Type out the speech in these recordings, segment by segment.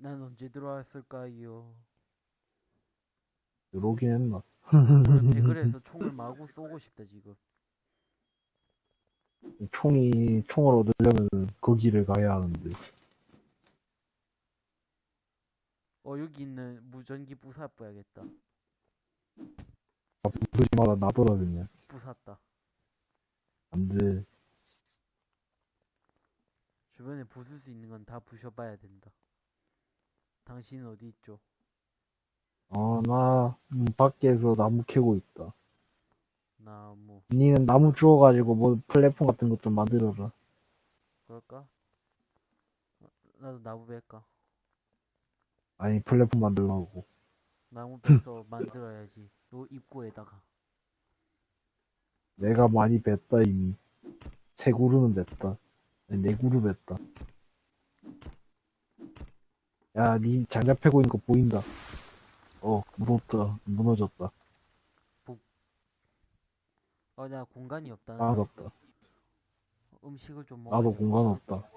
난 언제 들어왔을까요? 들어오긴 했나? 배그에서 총을 마구 쏘고 싶다 지금. 총이, 총을 얻으려면 거기를 가야 하는데. 어 여기 있는 무전기 부사 뿌야겠다. 아, 부수지 마라, 놔둬라, 그냥. 부쉈다. 안 돼. 주변에 부술 수 있는 건 다 부셔봐야 된다. 당신은 어디 있죠? 아, 나, 음, 밖에서 나무 캐고 있다. 나무 니는 나무 주워가지고 뭐 플랫폼 같은 것 좀 만들어라. 그럴까? 어, 나도 나무 뺄까? 아니, 플랫폼 만들라고. 나무 빼서 만들어야지. 요 입구에다가. 내가 많이 뱄다, 이미. 세 그루는. 아니, 네 그루 뱄다. 야, 니 장작 패고 있는 거 보인다. 어, 무섭다. 무너졌다. 어, 나 공간이 없다. 나아졌다. 음식을 좀 먹어. 나도 공간 없다.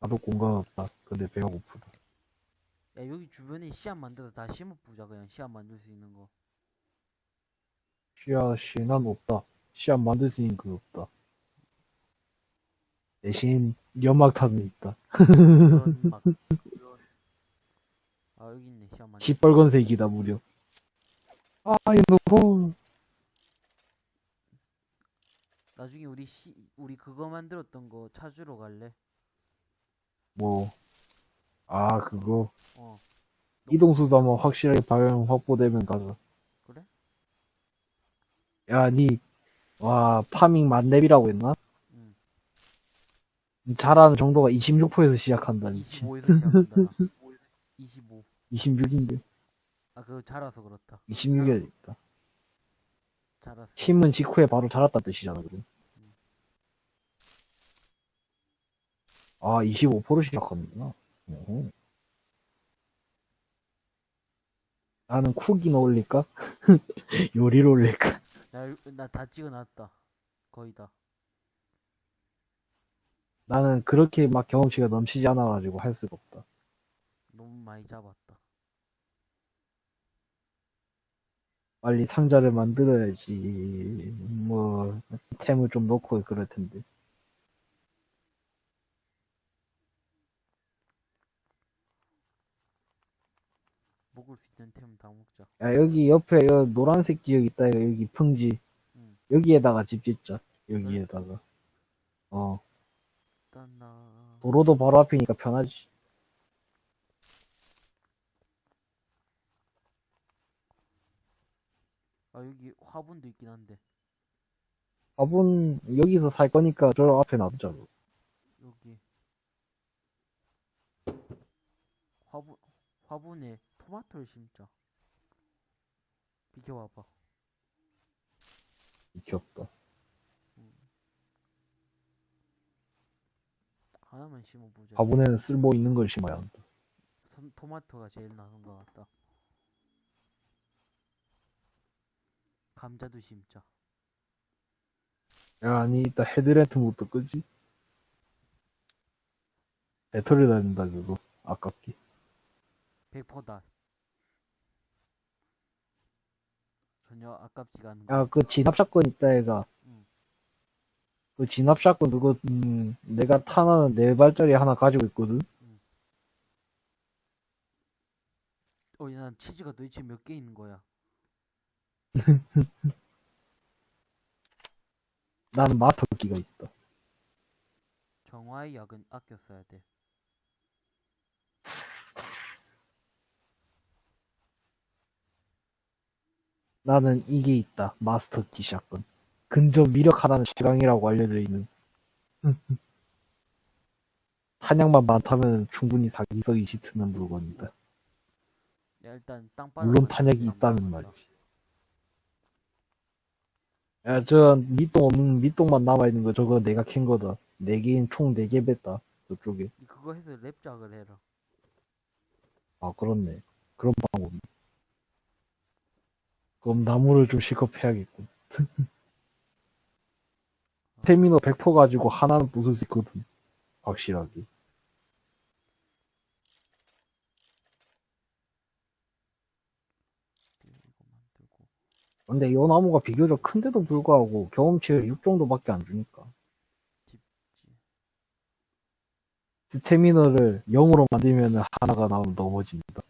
나도 공간 없다. 근데 배가 고프다. 야, 여기 주변에 씨앗 만들어서 다 심어보자, 그냥 씨앗 만들 수 있는 거. 씨앗이 난 없다. 씨앗 만들 수 있는 거 없다. 대신 연막탄은 있다. 그런 막. 아, 여기 있네, 만들. 시뻘건색이다 무려. 아, 이놈. 나중에 우리 씨, 우리 그거 만들었던 거 찾으러 갈래? 뭐. 아, 그거. 어, 이동수도 한번 확실하게 방향 확보되면 가자. 그래? 야, 니, 와, 파밍 만렙이라고 했나? 응. 잘하는 정도가 26%에서 시작한다, 미친. 25에서 시작한다. 나. 25. 26인데. 아, 그거 자라서 그렇다. 26이야 되겠다. 자랐어. 힘은 직후에 바로 자랐다 뜻이잖아, 그래. 아, 25% 시작하는구나. 어허. 나는 쿡이나 올릴까? 요리를 올릴까? 나, 나 다 찍어놨다. 거의 다. 나는 그렇게 막 경험치가 넘치지 않아가지고 할 수가 없다. 너무 많이 잡았다. 빨리 상자를 만들어야지. 뭐, 템을 좀 넣고 그럴 텐데. 먹을 수 있는 템 다 먹자. 야, 여기 옆에 여 노란색 지역 있다, 여기 평지. 응. 여기에다가 집 짓자. 여기에다가. 어. 도로도 바로 앞이니까 편하지. 아 여기 화분도 있긴 한데 밥은 여기서 살 거니까 저 앞에 놔두자. 뭐. 여기 화분 화분에 토마토를 심자. 비켜봐봐. 없다. 하나만 심어보자. 화분에는 쓸모 있는 걸 심어야 한다. 선- 토마토가 제일 나은 것 같다. 감자도 심자. 야, 아니, 이따 헤드랜트부터 끄지? 배터리 다닌다, 그거. 아깝게. 100%다. 전혀 아깝지가 않은 야, 거. 그 진압샷건 있다, 얘가. 응. 그 진압샷건 그거, 음, 내가 탄하는 네 발짜리 하나 가지고 있거든? 어, 난 치즈가 도대체 몇 개 있는 거야? 나는 마스터기가 있다. 정화의 약은 아껴 써야 돼. 나는 이게 있다. 마스터기 샷건. 근접 미력 하나는 최강이라고 알려져 있는. 탄약만 많다면 충분히 사기성이 짙은 물건이다. 야, 일단 땅 물론 탄약이 있다는 말이지. 야, 저, 밑동 없는, 밑동만 남아 있는 거 저거 내가 캔 거다. 네 개인 총 네 개 뺐다. 저쪽에. 그거 해서 랩작을 해라. 아, 그렇네. 그런 방법. 그럼 나무를 좀 실컷 패야겠군. 세미노 100% 가지고 하나는 부술 수 있거든. 확실하게. 근데 이 나무가 비교적 큰데도 불구하고 경험치를 6 정도밖에 안 주니까. 스테미너를 0으로 만들면 하나가 나오면 넘어진다.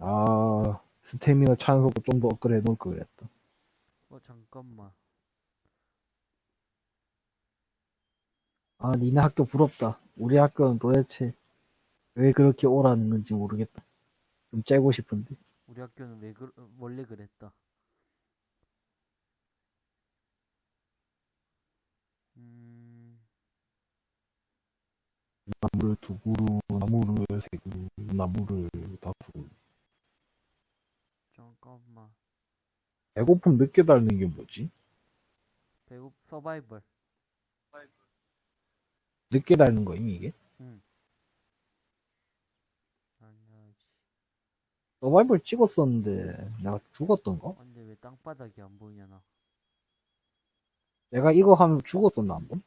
아, 스태미너 차는 속도 좀 더 업그레이드 해놓을 걸 그랬다. 어, 잠깐만. 아, 니네 학교 부럽다. 우리 학교는 도대체 왜 그렇게 오라는 건지 모르겠다. 좀 째고 싶은데. 우리 학교는 왜 그, 원래 그랬다. 음, 나무를 두 그루, 나무를 세 그루, 나무를 다섯 그루. 잠깐만. 배고픔 늦게 닳는 게 뭐지? 배고 서바이벌. 늦게 닳는 거임, 이게? 응. 서바이벌 찍었었는데, 내가 죽었던가? 근데 왜 땅바닥이 안 보이냐 나. 내가 이거 하면서 죽었었나, 한 번?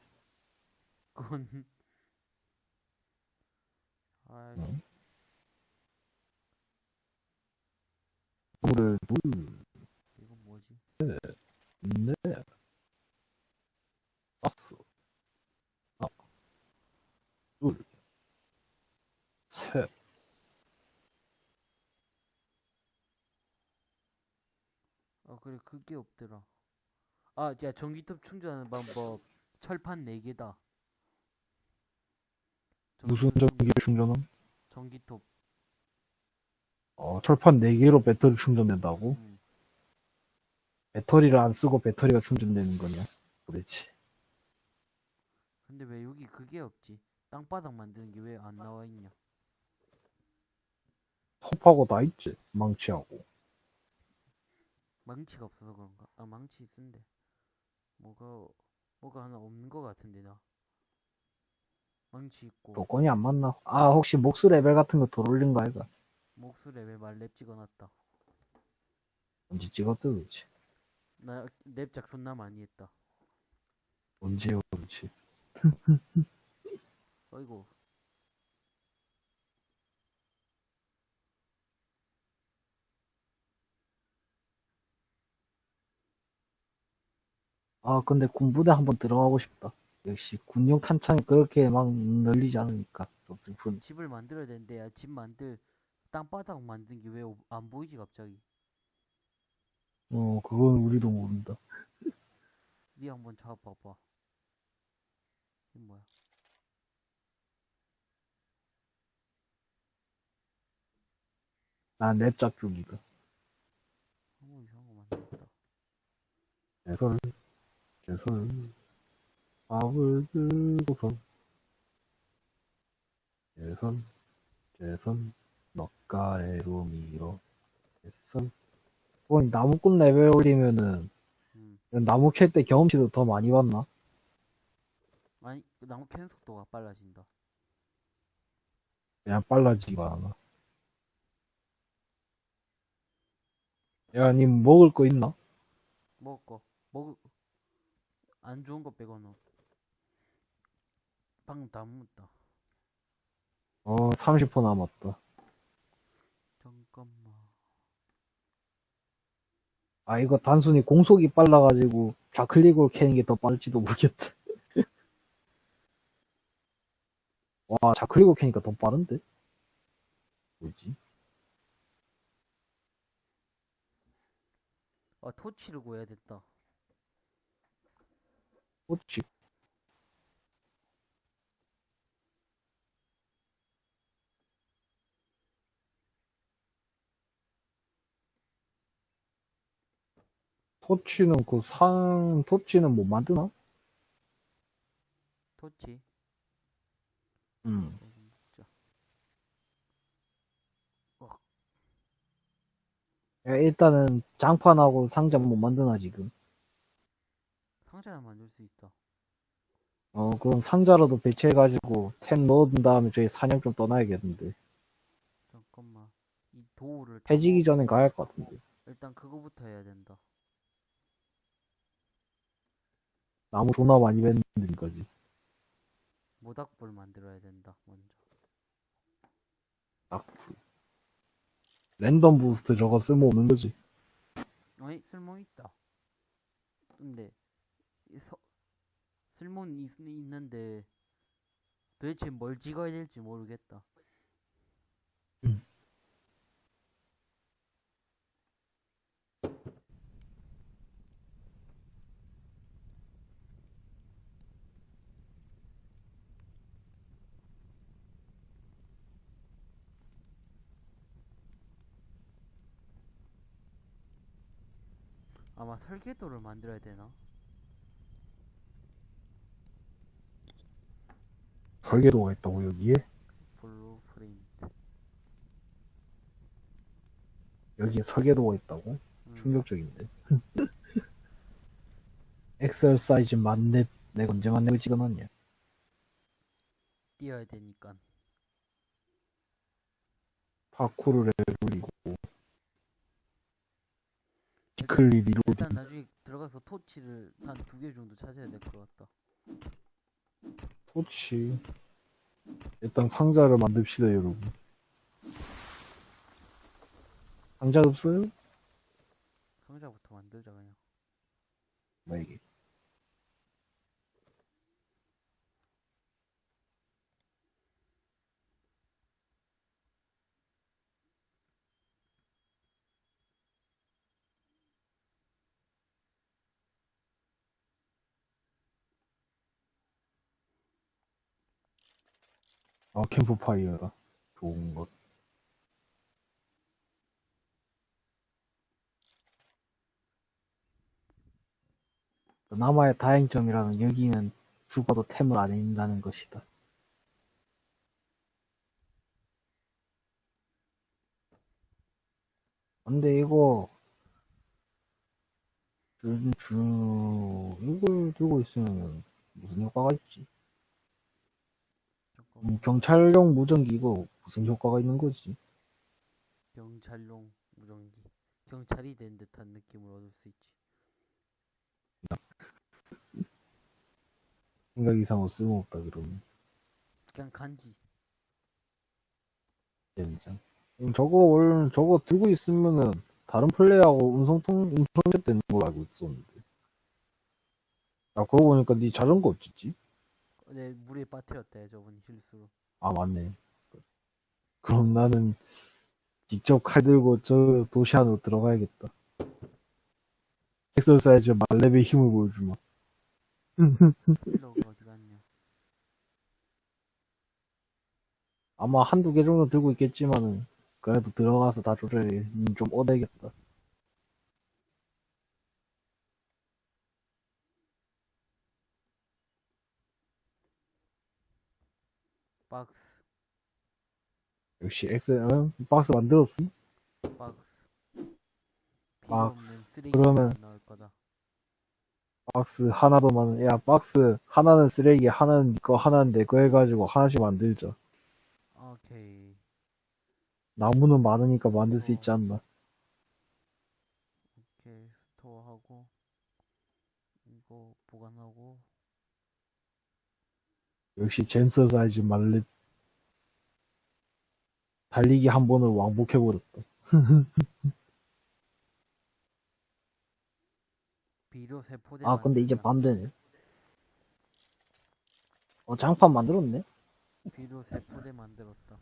그건 아, 응. 둘, 이건 뭐지? 넷, 다섯, 하나, 둘, 셋, 아 그래 그게 없더라. 아, 야 전기톱 충전하는 방법 철판 4개다. 무슨 전기를 충전함? 전기톱. 어, 철판 4개로 배터리 충전된다고? 음. 배터리를 안 쓰고 배터리가 충전되는 거냐? 도대체. 근데 왜 여기 그게 없지? 땅바닥 만드는 게 왜 안 나와 있냐? 톱하고 다 있지? 망치하고. 망치가 없어서 그런가? 아 망치 있은데 뭐가 뭐가 하나 없는 거 같은데 나. 망치 있고 조건이 안 맞나? 아, 혹시 목수 레벨 같은 거 덜 올린 거 아이가? 목수 레벨 만렙 찍어놨다. 언제 찍었다, 도대체? 나 렙작 존나 많이 했다. 언제 그렇지? 어이구 아, 근데 군부대 한번 들어가고 싶다. 역시 군용 탄창이 그렇게 막 널리지 않으니까 좀 슬픈. 집을 만들어야 되는데 야, 집 만들 땅바닥 만든 게 왜 안 보이지 갑자기? 어, 그건 우리도 모른다. 니 한번 잡아봐봐. 이 뭐야? 난 랩작 중이다. 어 이상한 거 만들었다. 개설, 개설, 밥을 들고서, 개설, 개설, 넉가래로 밀어, 개설. 뭐, 나무꾼 레벨 올리면은, 음. 나무 캘 때 경험치도 더 많이 받나? 아니 그 나무 캐는 속도가 빨라진다. 그냥 빨라지가 않아. 야, 님 먹을 거 있나? 먹을 거 먹을 안 좋은 거 빼고는 방금 다 먹었다. 어, 30% 남았다. 잠깐만. 아, 이거 단순히 공속이 빨라가지고 좌클릭으로 캐는 게 더 빠를지도 모르겠다. 와, 좌클릭으로 캐니까 더 빠른데? 뭐지? 아 토치를 구해야 됐다. 뭐지? 토치는 그 산, 토치는 뭐 만드나? 토치. 음. 야, 일단은 장판하고 상자 못 만드나, 지금. 상자는 만들 수 있다. 어, 그럼 상자라도 배치해가지고 템 넣은 다음에 저희 사냥 좀 떠나야겠는데. 잠깐만. 이 도우를 해지기 전에 가야 할 것 같은데. 일단 그거부터 해야 된다. 나무 존나 많이 뱉는 거지. 모닥불 만들어야 된다 먼저 낙풀. 랜덤 부스트 저거 쓸모없는 거지. 어이 쓸모 있다 근데 이 서, 쓸모는 있, 있는데 도대체 뭘 찍어야 될지 모르겠다 아마 설계도를 만들어야 되나? 설계도가 있다고 여기에? blueprint 여기에 설계도가 있다고? 음, 충격적인데. exercise 만렙 내가 언제 만렙을 찍어놨냐? 뛰어야 되니까 파쿠르를 올리고 quickly reload 일단 나중에 들어가서 토치를 한 두 개 정도 찾아야 될 것 같다. 토치. 일단 상자를 만듭시다 여러분. 상자 없어요? 상자부터 만들자 그냥. 뭐 이게 아 캠프파이어다 좋은 것 남아의 다행점이라는 여기는 죽어도 템을 안 잃는다는 것이다. 근데 이거 주, 주 이걸 들고 있으면 무슨 효과가 있지? 경찰용 무전기 이거 무슨 효과가 있는 거지? 경찰용 무전기 경찰이 된 듯한 느낌을 얻을 수 있지 생각 이상으로 쓸모없다 그러면 그냥 간지 진짜. 음, 저거 원래 저거 들고 있으면은 다른 플레이하고 음성통 음성제 되는 걸로 알고 있었는데. 아 그러고 보니까 네 자전거 어찌지? 내 물에 빠뜨렸다 저번 실수로 아 맞네. 그럼 나는 직접 칼 들고 저 도시 안으로 들어가야겠다. 엑서사이즈 말렙의 힘을 보여주마. 아마 한두 개 정도 들고 있겠지만은 그래도 들어가서 다 조절해 음, 좀 얻어야겠다. 박스 역시 엑셀 어? 박스 만들었음? 박스 박스. 그러면- 나올 거다 박스 하나도 많은 야 박스 하나는 쓰레기 하나는 니거 하나는 내 거 해가지고 하나씩 만들자. 오케이 나무는 많으니까 만들 수 있지 않나? 오케이 store하고 이거 보관하고 역시 잼서 사이즈 말렙 달리기 한 번을 왕복해버렸다. 비료 세포대 아 근데 이제. 밤 되네. 어 장판 만들었네? 비료 세포대 만들었다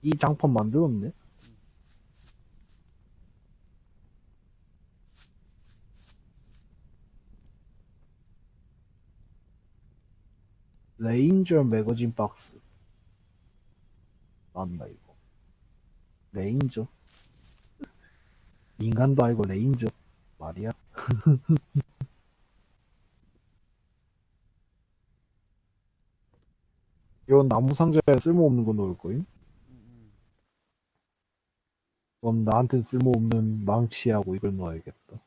이 장판 만들었네? ranger magazine 박스. 맞나 이거? 레인저? 인간도 아니고 레인저. 말이야? 이건 나무 상자에 쓸모없는 거 넣을 거임? 그럼 나한텐 쓸모없는 망치하고 이걸 넣어야겠다.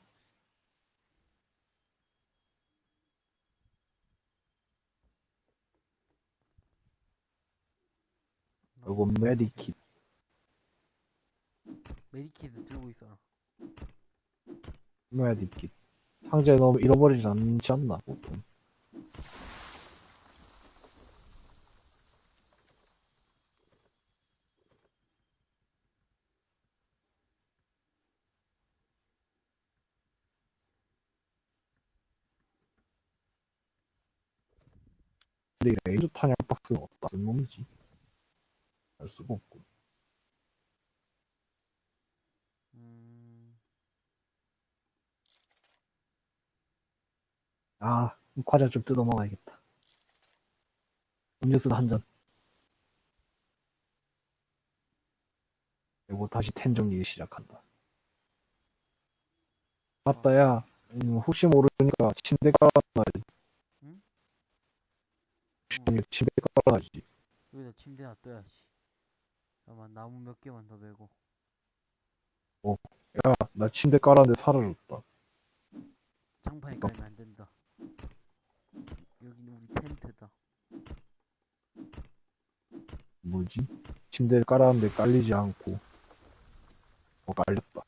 그리고 메디킷. 메디킷 들고 있어라. 메디킷. 상자에 너무 잃어버리지 않지 않나 보통. 근데 레이저 탄약 박스는 없다. 쓴 놈이지? 알 수가 없고. 음, 아 과자 좀 뜯어 먹어야겠다. 음료수 한잔. 그리고 다시 텐 정리 시작한다. 맞다 야. 음, 혹시 모르니까 침대 깔아놔야지. 응? 혹시 모르니까 침대 깔아놔야지. 여기다 침대 놔둬야지. 잠깐만, 나무 몇 개만 더 베고. 야나 침대 깔았는데 사라졌다 장판에 깔면 안 된다. 여기는 우리 텐트다. 뭐지? 침대를 깔았는데 깔리지 않고 어 깔렸다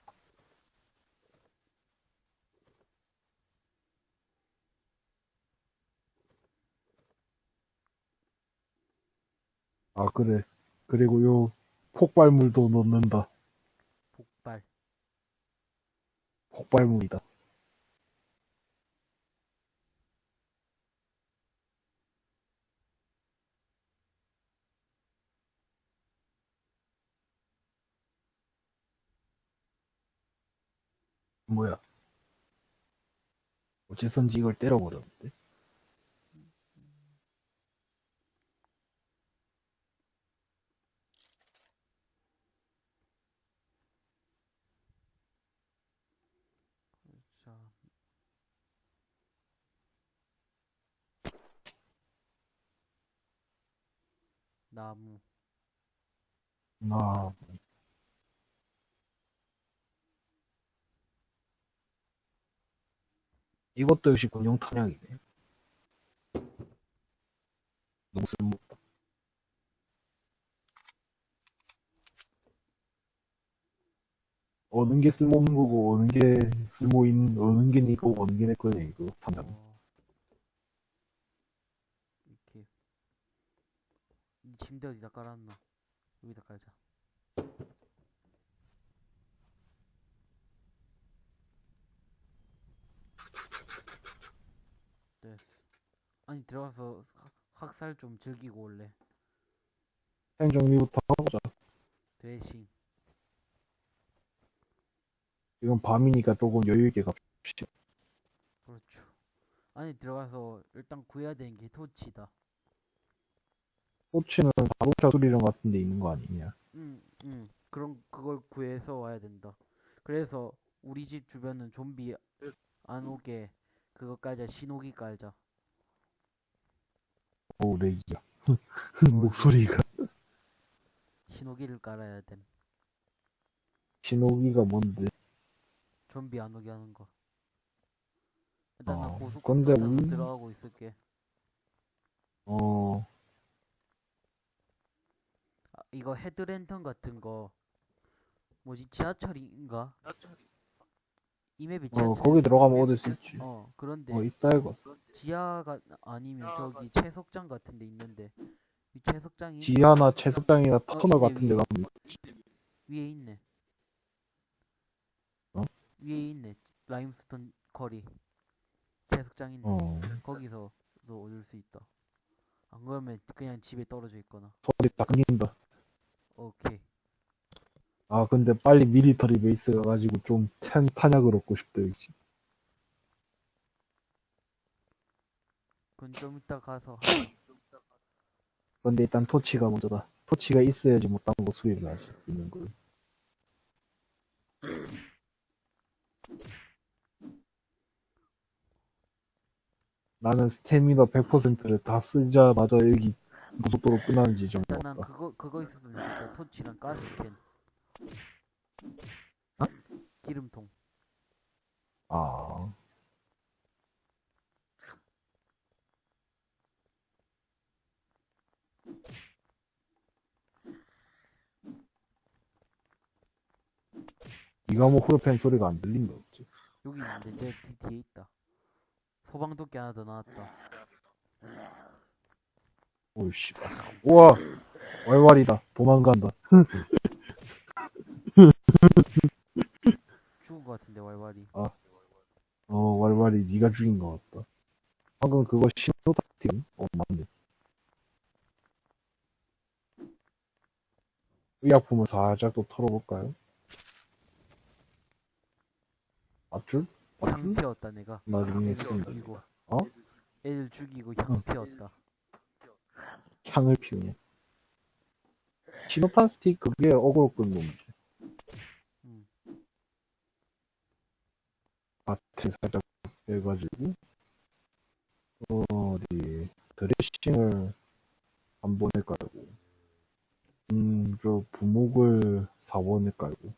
아 그래 그리고 요 폭발물도 넣는다. 폭발. 폭발물이다. 뭐야? 어째선지 이걸 때려버렸는데 자, 나무. 아 이것도 역시 군용 탄약이네 너무 쓸모없다 어느 게 쓸모없는 거고 어느 게 쓸모있는 어느 게 니거 어느 게 내 거냐 이거 어. 이렇게. 이 침대 어디다 깔았나? 여기다 깔자. 됐어. 아니 들어가서 학- 학살 좀 즐기고 올래. 행 정리부터 하자 드레싱. 지금 밤이니까 조금 여유있게 갑시다 그렇죠. 안에 들어가서 일단 구해야 되는 게 토치다. 토치는 자동차 수리점 같은 데 있는 거 아니냐 응, 응. 그런 그걸 구해서 와야 된다. 그래서 우리 집 주변은 좀비 안 오게 그거 깔자. 신호기 깔자. 오 레이야 목소리가 신호기를 깔아야 됨. 신호기가 뭔데 좀비 안 오게 하는 거. 일단 나 어, 고속도로 근데 타고 우리- 들어가고 있을게. 어 아, 이거 헤드랜턴 같은 거 뭐지 지하철인가? 이 맵이 어, 지하철. 거기 들어가면 얻을 수 있지. 어 그런데 어, 있다, 이거. 지하가 아니면 저기 채석장 같은 데 있는데 이 채석장이 지하나 채석장이나 터널 위에, 같은 데 위에. 가면 위에 있네. 어? 위에 있네. 라임스톤 거리. 채석장 있네. 어, 거기서도 얻을 수 있다. 안 그러면 그냥 집에 떨어져 있거나. 소리 딱 끊긴다. 오케이. 아, 근데 빨리 미리터리 베이스 가가지고 좀 탄, 탄약을 얻고 싶다, 역시. 그건 좀 이따 가서 근데 일단 토치가 먼저다. 토치가 있어야지 뭐딴거 수리를 할 수 있는 거. 나는 스태미너 100%를 다 쓰자마자 여기 고속도로 끝나는 지점 일단 난. 그거 그거 있었으면 좋겠다. 토치랑 가스캔. 어? 기름통. 아, 이가 뭐 후르펜 소리가 안 들린다, 어째. 여기 있는데 내 뒤- 뒤에 있다. 소방도끼 하나 더 나왔다. 오이씨. 우와. 왈왈이다 도망간다. 죽은 것 같은데 왈왈이 아. 어 왈왈이 네가 죽인 것 같다. 방금 그거 신호 탁팀? 어 맞네. 의약품을 살짝 또 털어볼까요? 맞줄? 맞줄? 향 피웠다 내가. 나중에 씁니다. 어? 애들 죽이고 향 피웠다. 향을 피우냐. 시노탄 스틱 그게 어그로 끈 놈이지. 음. 밭에 살짝 해가지고, 어, 어디, 드레싱을 한 번에 깔고, 음, 저 부목을 4번에 깔고,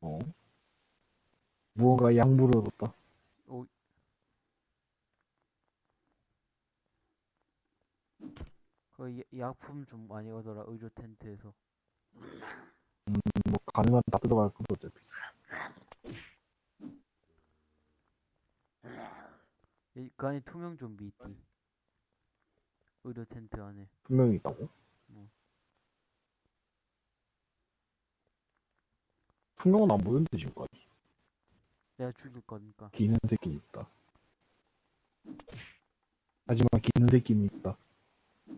어? 무언가 약물을 얻었다. 그 야- 약품 좀 많이 얻어라 의료 텐트에서 뭐, 가능한 다 뜯어갈 건데, 어차피. 이- 그 안에 투명 좀비 있디 의료 텐트 안에 분명히 있다고? 음. 투명은 안 보였는데, 지금까지. 내가 죽일 거니까 기는 새끼는 있다. 하지만 기는 새끼는 있다.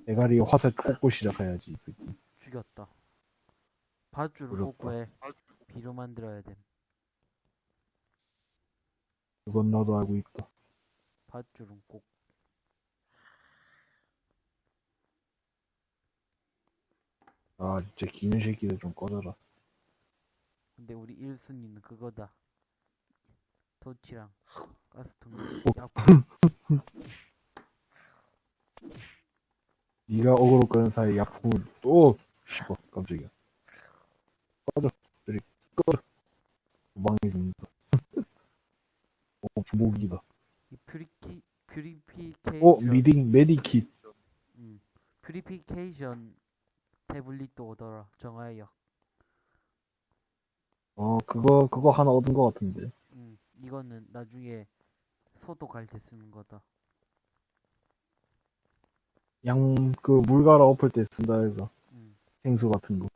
대가리에 화살 꽂고 시작해야지, 이 새끼. 죽였다 밧줄을. 꽂고 해 비료 만들어야 됨 그건 나도 알고 있다. 밧줄은 꼭 아, 진짜 기는 새끼들 좀 꺼져라. 근데 우리 1순위는 그거다 토치랑 가스통 어? 네가 어그로 끄는 사이에 약품을 또, 씨발, 깜짝이야. 꺼져. 저리, 꺼져. 도망해 줍니다. 어, 부목이다. 이 puri- purification 어, 미딩, medikit. 음, purification tablet도 오더라 정화약 어, 그거, 그거 하나 얻은 것 같은데. 음, 이거는 나중에 소독할 때 쓰는 거다 양, 그, 물 갈아 엎을 때 쓴다 해서. 음, 생수 같은 거.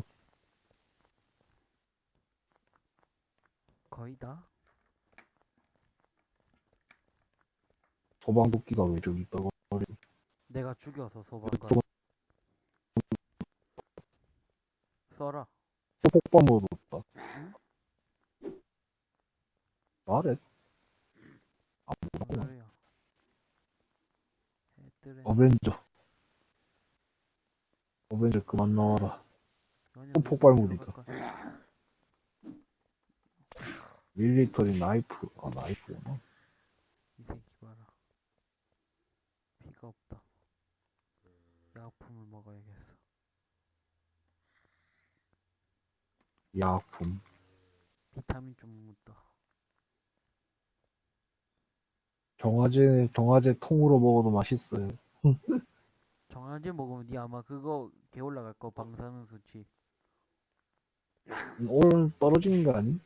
거의 다 소방도끼가 왜 저기 있다고. 내가 죽여서 소방관 또- 써라 폭발모도 없다. 말해. 아, 뭐라고. 뭐야 어벤져. 어벤져 그만 나와라. 또 우리 폭발물이다. 들어갈까? 밀리터리 나이프. 아, 나이프구나. 이 새끼 봐라 피가 없다 약품을 먹어야겠어 약품. 비타민 좀 묻다 정화제, 정화제 통으로 먹어도 맛있어요. 정한제 먹으면 니 아마 그거 개 올라갈 거 방사능 수치 오늘 떨어지는 거 아니?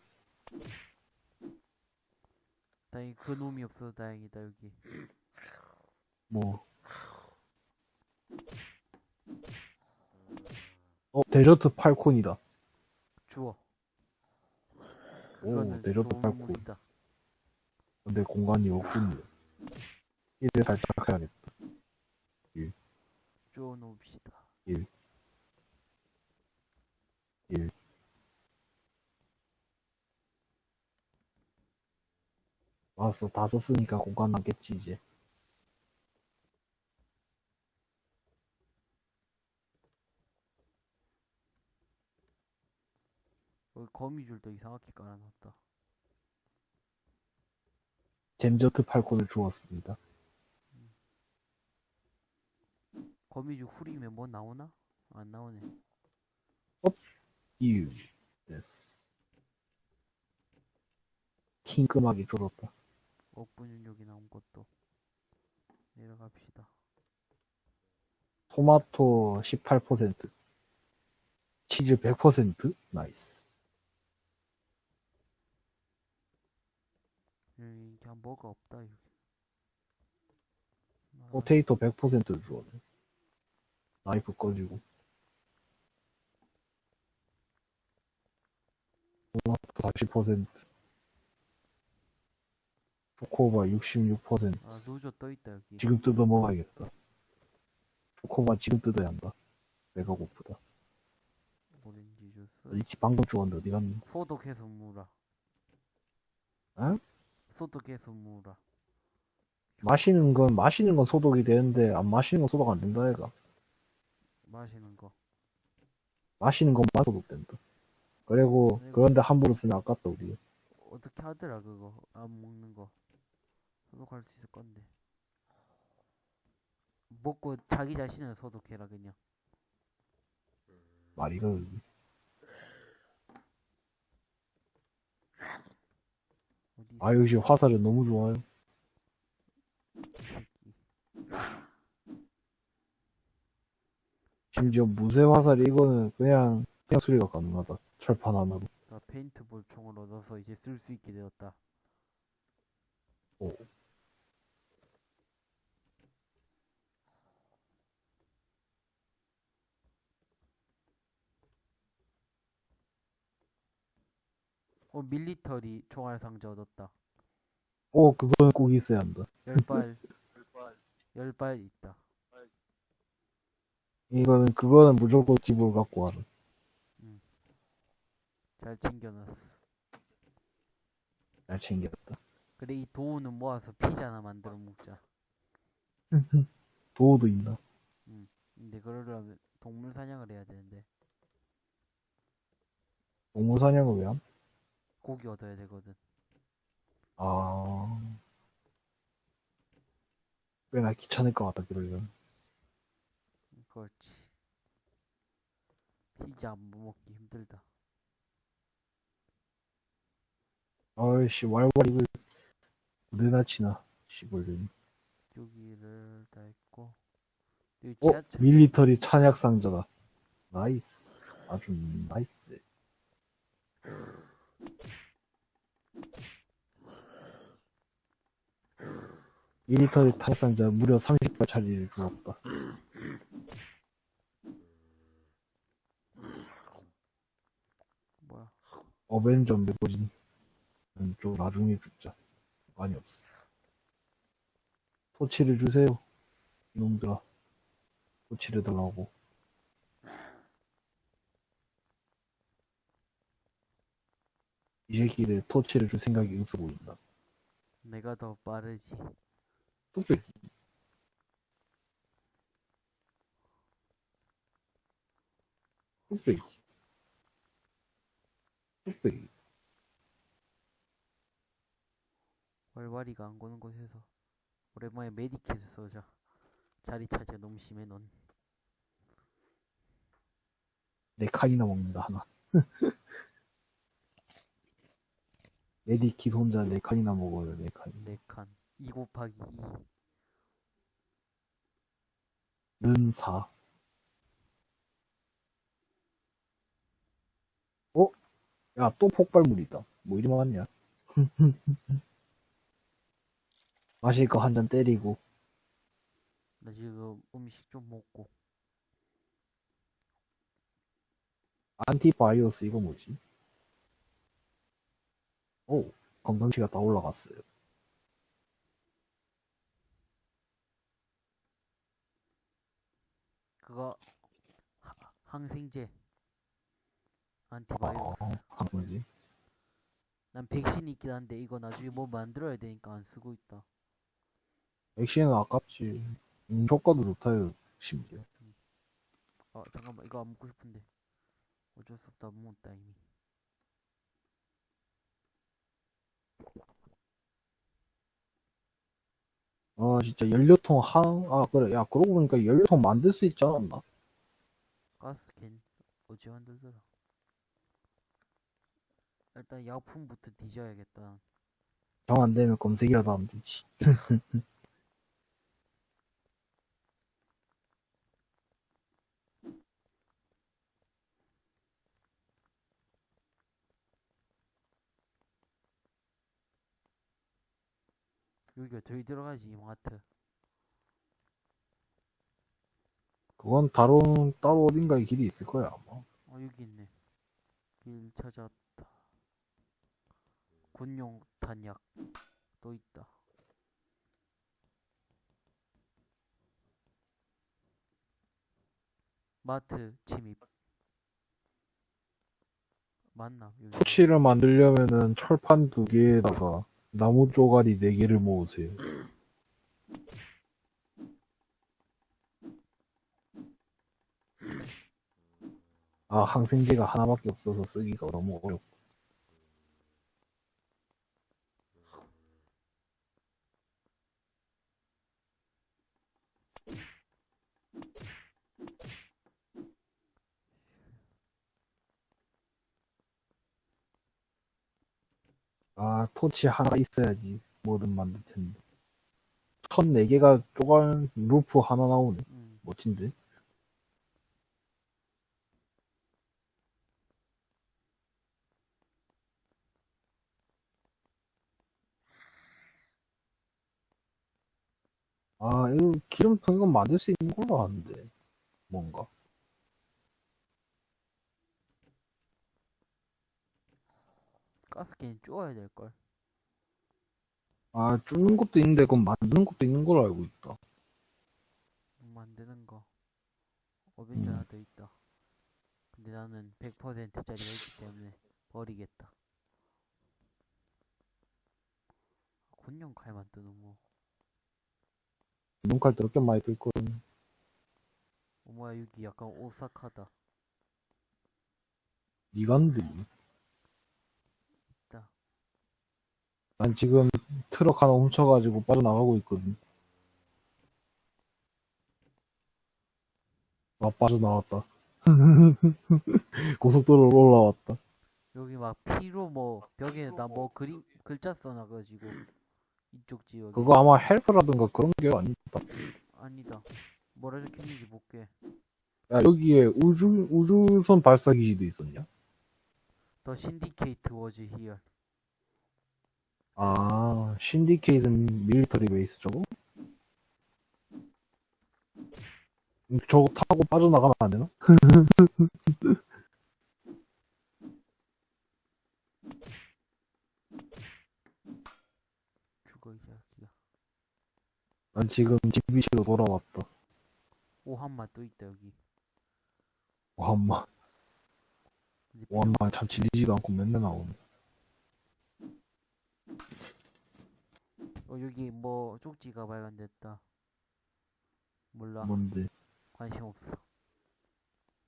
다행히 그 놈이 없어서 다행이다 여기 뭐. 어, 데저트 팔콘이다. 주워 오, 그거는 데저트 좋은 팔콘. 무기다 근데 공간이 없군요. 이래 살짝 해야겠다. 주워 놓읍시다 일. 일. 알았어, 다 썼으니까 공간 남겠지, 이제. 여기 거미줄도 이상하게 깔아놨다 잼저트 팔콘을 주었습니다. 거미줄 후리면 뭐 나오나? 안 나오네 이유. 킹끔하게 줄었다. 억분율 여기 나온 것도 내려갑시다 토마토 18%. 치즈 100%? nice. 여기 그냥 뭐가 없다 여기 아, potato 100% 주었네. 나이프 꺼지고. 토마토 40%. 초코바 66%. 아 루저 떠있다 여기 지금 뜯어 먹어야겠다. 코마 지금 뜯어야 한다. 배가 고프다. 오렌지 주스. 이집 방금 죽었는데 어디 갔니? 소독해서 무라. 응? 소독해서 무라. 마시는 건 마시는 건 소독이 되는데 안 마시는 건 소독 안 된다 얘가. 마시는 거. 마시는 것만 소독된다. 그리고 아이고. 그런데 함부로 쓰면 아깝다 우리. 어떻게 하더라 그거 안 먹는 거 소독할 수 있을 건데 먹고 자기 자신을 소독해라 그냥 말이가 아 역시 화살이 너무 좋아요. 심지어 무쇠 화살이 이거는 그냥 그냥 수리가 가능하다. 철판 하나로. 나 페인트볼 총을 얻어서 이제 쓸 수 있게 되었다 오. 어 밀리터리 총알 상자 얻었다 오 그건 꼭 있어야 한다. 열발 열발 있다 이거는 그거는 무조건 집으로 갖고 와라. 잘 챙겨놨어 잘 챙겼다. 그래 이 도우는 모아서 피자나 만들어 먹자 도우도 있나? 근데 그러려면 동물 사냥을 해야 되는데 동물 사냥을 왜 함? 고기 얻어야 되거든 아. 꽤나 귀찮을 것 같다 그러려면. 그렇지 피자 안 먹기 힘들다 아이씨 왈왈 이걸 어디나 치나 시골린. 여기를 다 했고 여기 어 지하철 밀리터리 찬약 상자다. 나이스. 아주 나이스. 밀리터리 찬약 상자 무려 30발짜리를 주었다. 뭐야 어벤져 메고진. 좀 나중에 죽자. 많이 없어. 토치를 주세요. 이놈들아. 토치를 달라고. 이 새끼들 토치를 줄 생각이 없어 보인다. 내가 더 빠르지 뚝배 뚝배기. 뚝배기. 월와리가 안 고는 곳에서 오랜만에 메디킷을 써자 자리 차지가 너무 심해 넌 네 칸이나 먹는다, 하나. 메디킷 혼자 네 칸이나 먹어요, 네 칸. 4칸 2 곱하기 2 는 4. 어? 야, 또 폭발물이다. 뭐 이리 많냐? 마실 거 한 잔 때리고. 나 지금 음식 좀 먹고 안티바이오스 이거 뭐지? 오, 건강치가 다 올라갔어요. 그거 하- 항생제 아, 안티바이러스 한 뭐지? 난 백신이 있긴 한데 이거 나중에 뭐 만들어야 되니까 안 쓰고 있다 액시는 아깝지. 음, 효과도 좋다요, 심지어. 아 잠깐만 이거 안 먹고 싶은데 어쩔 수 없다 못 먹었다 이미 아, 진짜 연료통 한, 아, 그래. 야, 그러고 보니까 연료통 만들 수 있지 않았나? 가스캔 어찌 만들더라 일단 약품부터 뒤져야겠다 정 안 되면 검색이라도 하면 되지. 여기가 저기 들어가지 이마트 그건 다른, 따로 어딘가에 길이 있을 거야, 아마. 어 여기 있네 길 찾았다 군용 탄약 또 있다 마트 침입. 맞나? 토치를 만들려면은 철판 두 개에다가 나무 쪼가리 네 개를 모으세요. 아, 항생제가 하나밖에 없어서 쓰기가 너무 어렵고. 아, 토치 하나 있어야지. 뭐든 만들 텐데. 천 네 개가 쪼갈, 루프 하나 나오네. 음. 멋진데? 아, 이거 기름통 이거 만들 수 있는 걸로 아는데. 뭔가. 가스캔 쪼아야 될걸. 아, 줍는 것도 있는데, 그건 만드는 것도 있는 걸로 알고 있다. 만드는 거. 어벤져 음. 하나 더 있다. 근데 나는 100%짜리가 있기 때문에 버리겠다. 곤룡 칼만 뜨는 뭐. 눈칼 더럽게 많이 들거든. 어, 뭐야, 여기 약간 오싹하다. 니간들이. 있다. 난 지금 트럭 하나 훔쳐가지고 빠져나가고 있거든. 아, 빠져나왔다. 고속도로로 올라왔다. 여기 막 피로 뭐 벽에다 뭐 그림 글자 써놔가지고 이쪽 지역에 그거 아마 헬프라든가 그런 게 아니다. 아니다 뭐라 적혀있는지 볼게 야, 여기에 우주, 우주선 발사기지도 있었냐? The syndicate was here 아, 신디케이슨 밀리터리 베이스 저거? 음, 저거 타고 빠져나가면 안 되나? 죽어 이 새끼야 난 지금 집위치로 돌아왔다. 오한마 또 있다 여기 근데 와엄마 참 질리지도 않고 맨날 나오네. 어 여기 뭐 쪽지가 발견됐다 몰라 뭔데? 관심 없어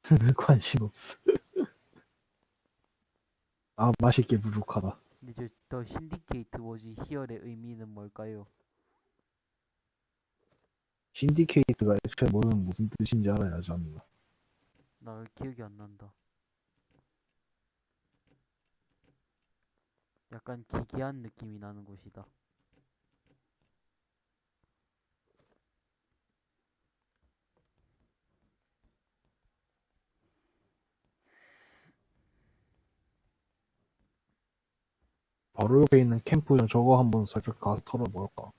관심 없어. 아, 맛있게 부족하다. 근데 저 The syndicate was here의 의미는 뭘까요? 신디케이트가 애초에 뭐는 무슨 뜻인지 알아야지 않나. 나 기억이 안 난다 약간 기괴한 느낌이 나는 곳이다 바로 옆에 있는 캠프장 저거 한번 살짝 가서 털어볼까?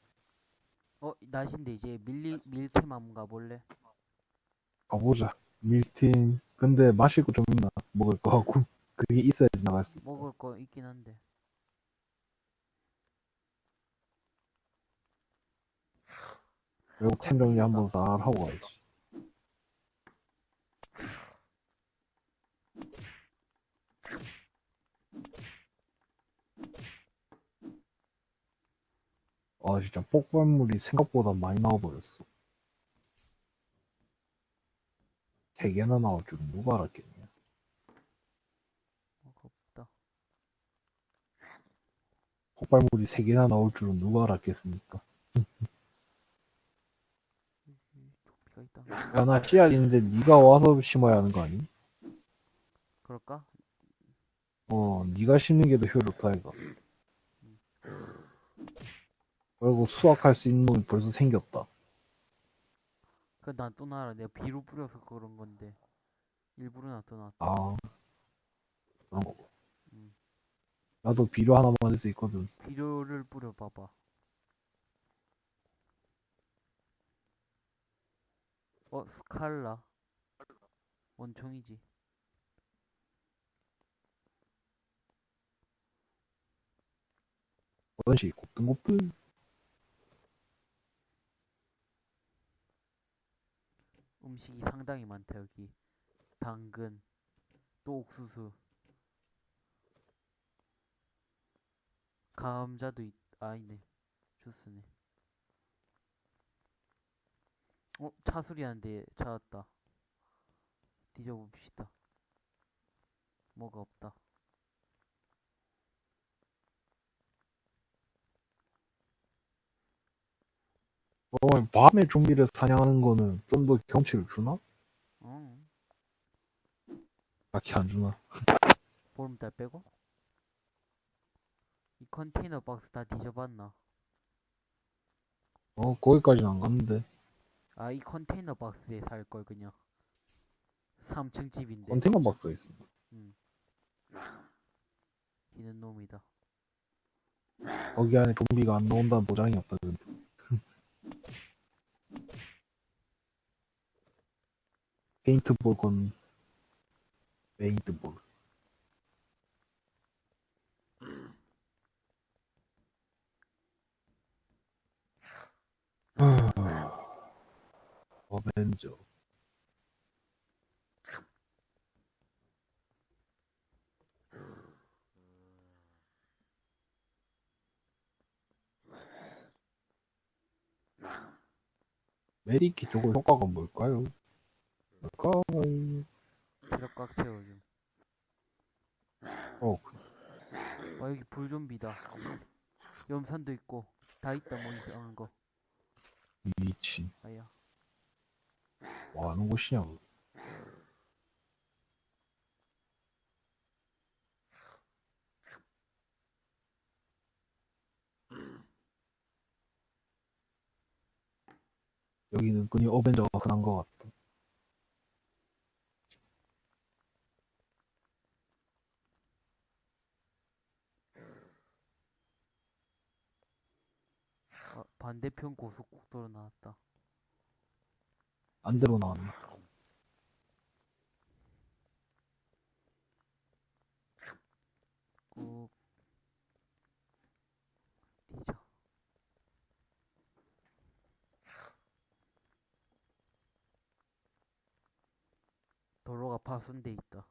어 낮인데 이제 밀리 밀트맘 가볼래? 가보자. 밀틴. 근데 마실 거 좀 있나? 먹을 거 하고. 그게 있어야지 나갈 수. 있다. 먹을 거 있긴 한데 그리고 템 정리 한번 싹 하고 가야지. 아, 진짜 폭발물이 생각보다 많이 나와버렸어. 세 개나 나올 줄은 누가 알았겠냐. 어, 없다 폭발물이 세 개나 나올 줄은 누가 알았겠습니까? 도피가 있다 야, 나 씨앗 있는데 네가 와서 심어야 하는 거 아니? 그럴까? 어, 네가 심는 게 더 효율 좋다, 이거. 그리고 수확할 수 있는 놈이 벌써 생겼다. 그 난 또 나라 내가 비로 뿌려서 그런 건데 일부러 놔둬놨다 아, 그런 거. 음. 나도 비료 하나 만들 수 있거든. 비료를 뿌려봐봐 어 스칼라 원총이지 원시 곱등곱등. 음식이 상당히 많다 여기 당근, 또 옥수수. 감자도 있, 아니네. 주스네. 어, 차 소리 나는데 찾았다. 뒤져봅시다. 뭐가 없다. 어, 밤에 좀비를 사냥하는 거는 좀 더 경치를 주나? 어, 딱히 안 주나? 보름달 빼고? 이 컨테이너 박스 다 뒤져봤나? 어, 거기까지는 안 갔는데. 아, 이 컨테이너 박스에 살 걸 그냥. 3층 집인데. 컨테이너 박스가 있어. 기는 놈이다. 거기 안에 좀비가 안 나온다는 보장이 없다. 근데. 페인트볼 건 페인트볼. 어벤져. 메디키 저거 효과가 뭘까요? 뭘까요? 체력 꽉 채워줌. 어, 그- 와, 여기 불좀비다. 염산도 있고. 다 있다, 뭐 이상한 거. 미친. 아야. 뭐 하는 곳이냐고. 여기는 끈이 어벤져가 흔한 것 같다. 아, 반대편 고속국도로 나왔다. 안대로 나왔네. 꾹. 뒤져. 도로가 파손돼 있다.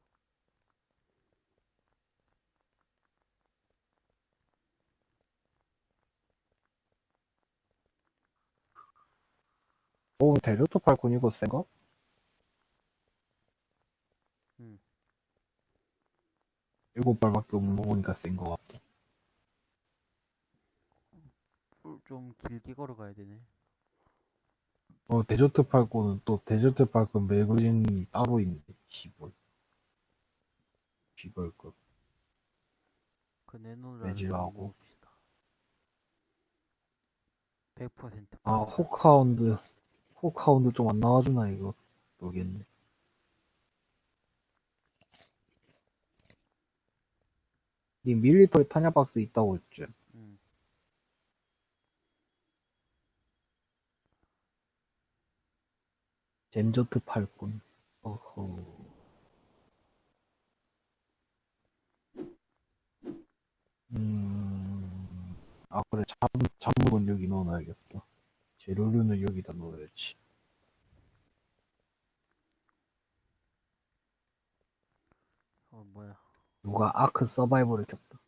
어, 데려토 팔콘 이거 센가? 응. 일곱 발밖에 없는 거 보니까 센 거. 꿀좀 길게 걸어가야 되네. 어, 데저트 팔콘은 또 데저트 팔콘 매거진이 따로 있네. 시벌. 시벌 거. 그 내놓으라는 매질하고. 봅시다. 100% 아, Hawkhound. Hawkhound 좀 안 나와주나, 이거. 모르겠네. 이 military 탄약 박스 있다고 했지. 응. Desert Falcon. 어허. 음, 아, 그래. 잠, 잠물은 여기 넣어놔야겠다. 재료류는 여기다 넣어야지. 어 뭐야? 누가 아크 서바이벌을 켰다.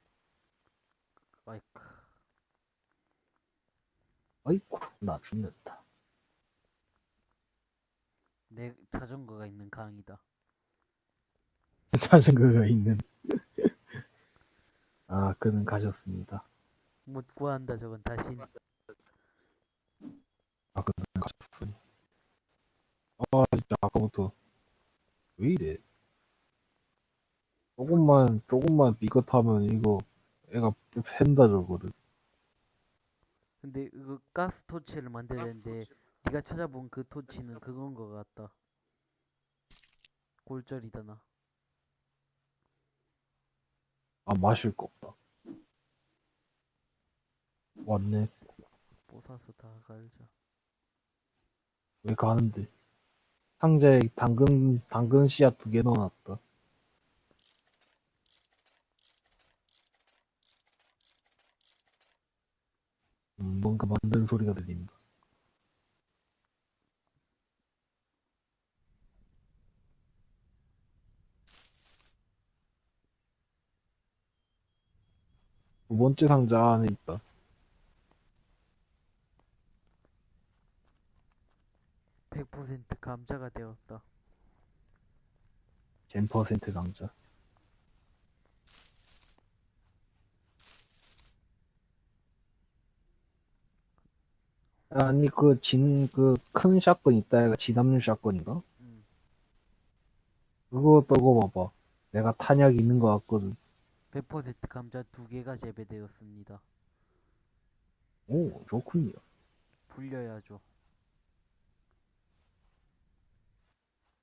마이크. 어이쿠, 나 죽는다. 내 자전거가 있는 강이다. 자전거가 있는. 아, 그는 가셨습니다. 못 구한다 저건 다시. 아, 그는 가셨으니. 아, 진짜 아까부터. 왜 이래? 조금만, 조금만 삐끗하면 이거, 애가 팬다 저거를. 근데 그 가스 토치를 만들어야 되는데 네가 찾아본 그 토치는 그건 거 같다. 골절이다 나. 아, 마실 거 없다. 왔네. 뽀사서 다 갈자. 왜 가는데? 상자에 당근, 당근 씨앗 두 개 넣어놨다. 음, 뭔가 만든 소리가 들린다. 두 번째 상자 안에 있다. 백 퍼센트 감자가 되었다. 젠 퍼센트 강자. 아니 그 진 그 큰 샷건 있다 얘가 진압용 샷건인가? 음. 그거 떠고 봐봐. 내가 탄약 있는 거 같거든. 100% 감자 두 개가 재배되었습니다. 오 좋군요. 불려야죠.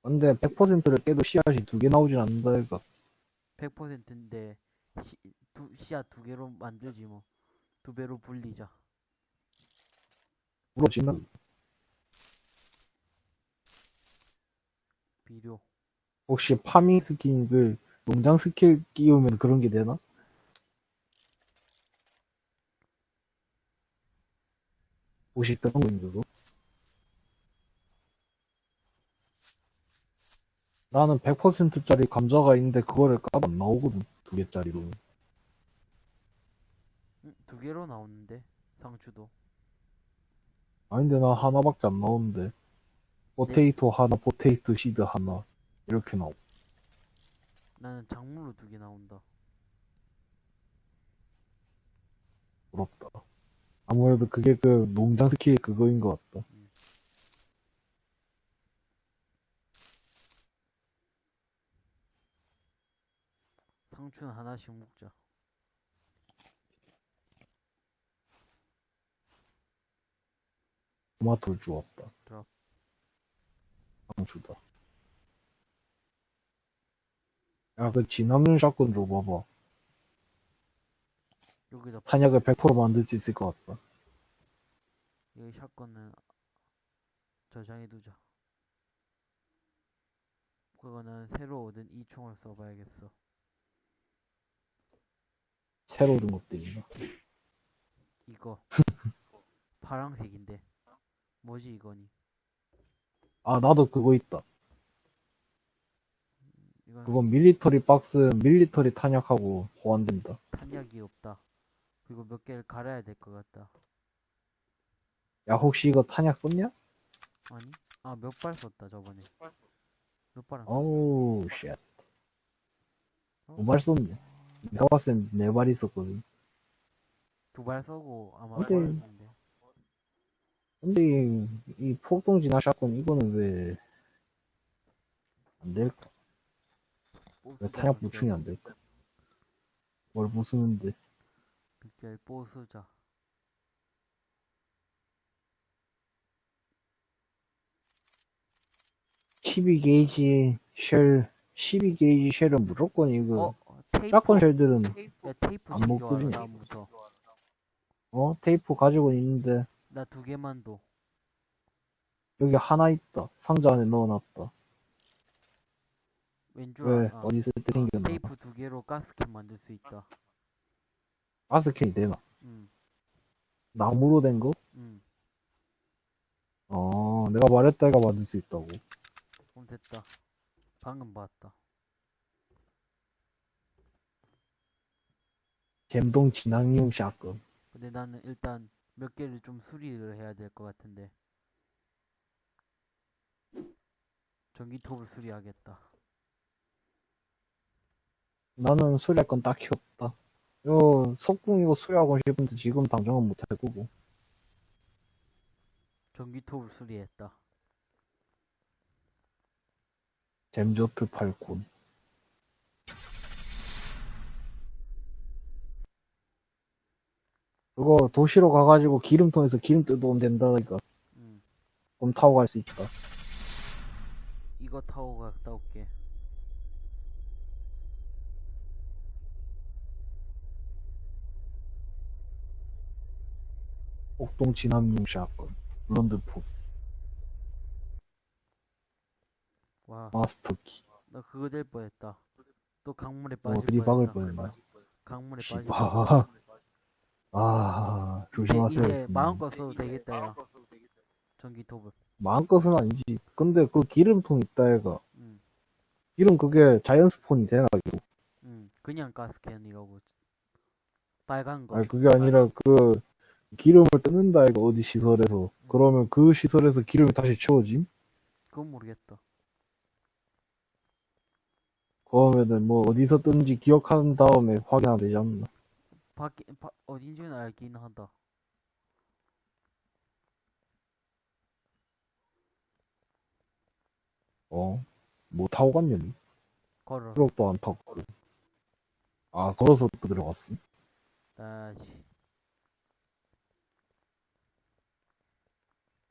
근데 100%를 깨도 씨앗이 두 개 나오진 않는다 얘가. 100%인데 시, 두, 씨앗 두 개로 만들지 뭐. 두 배로 불리자. 부러지면 비료. 혹시 farming 스킬 그 농장 스킬 끼우면 그런 게 되나? 혹시 그런 거 있는 거? 나는 100%짜리 감자가 있는데 그거를 까도 안 나오거든 두 개짜리로. 음, 두 개로 나오는데 상추도. 아닌데 나 하나밖에 안 나오는데. potato 하나 potato seed 하나 이렇게 나오. 나는 작물로 두 개 나온다. 부럽다. 아무래도 그게 그 농장 스킬 그거인 것 같다 상추는 하나씩 먹자. 토마토를 주웠다 드랍. 상추다 야그 진압용 샷건 줘봐봐 여기다 탄약을 100% 만들 수 있을 것 같다 여기 샷건은 저장해두자. 그거는 새로 얻은 이 총을 써봐야겠어. 새로 있나 이거 파랑색인데 뭐지 이거니? 아 나도 그거 있다 이건 그건 military 박스 military 탄약하고 호환된다 탄약이 없다. 그리고 몇 개를 갈아야 될 것 같다. 야 혹시 이거 탄약 썼냐? 아니? 아 몇 발 썼다 저번에. 몇 발은? 어우 shit 두발 썼네 내가 봤을 땐 네 발 있었거든 두발 써고 아마 근데-. 근데 이, 이 폭동 진화 샷건 이거는 왜 안 될까? 왜 탄약 보충이 안 될까? 뭘 부수는데 빅별 보수자. (12 gauge) shell (12 gauge) shell은 무조건 이거 어? 테이프. shotgun shell들은 야 테이프 안 먹거든요. 다음부터. 어 테이프 가지고 있는데 나 두 개만 둬. 여기 하나 있다 상자 안에 넣어놨다 왼줄 왜 아, 어디 있을 때 생겼나 테이프 두 개로 gas can 만들 수 있다. gas can이 되나 응, 나무로 된 거? 응. 어 내가 말했다 이가 만들 수 있다고 그럼 됐다. 방금 봤다. 잼동 진앙용 샷건 근데 나는 일단 몇 개를 좀 수리를 해야 될 것 같은데. 전기톱을 수리하겠다. 나는 수리할 건 딱히 없다 이거 석궁 이거 수리하고 싶은데 지금 당장은 못할 거고 전기톱을 수리했다. 잼조트 팔콘 그거 도시로 가가지고 기름통에서 기름 뜯어오면 된다니까 응. 그럼 타고 갈 수 있다 이거 타고 갔다 올게. 폭동 진압용 shotgun Bluntforce 와, 마스터키 나 그거 될 뻔했다. 또 강물에 어 빠질 들이박을 뻔했다. 뻔했나 강물에 빠질 뻔했다. 아 조심하세요 이제 음. 마음껏 써도 되겠다, 야. 전기톱을. 마음껏은 아니지 근데 그 기름통 있다 애가 응, 기름 그게 자연 spawn이 되나 이거 응. 그냥 gas can이라고. 빨간 거. 아니 그게 아니라 그 기름을 뜯는다 이거 어디 시설에서 그러면 그 시설에서 기름이 다시 채워짐? 그건 모르겠다. 그러면은 뭐 어디서 뜬지 기억한 다음에 확인하면 되지 않나? 밖에 바, 어딘지는 알긴 하다. 어? 뭐 타고 갔냐니? 걸어. 트럭도 안 타고 걸어. 아 걸어서 또 들어갔어? 다시.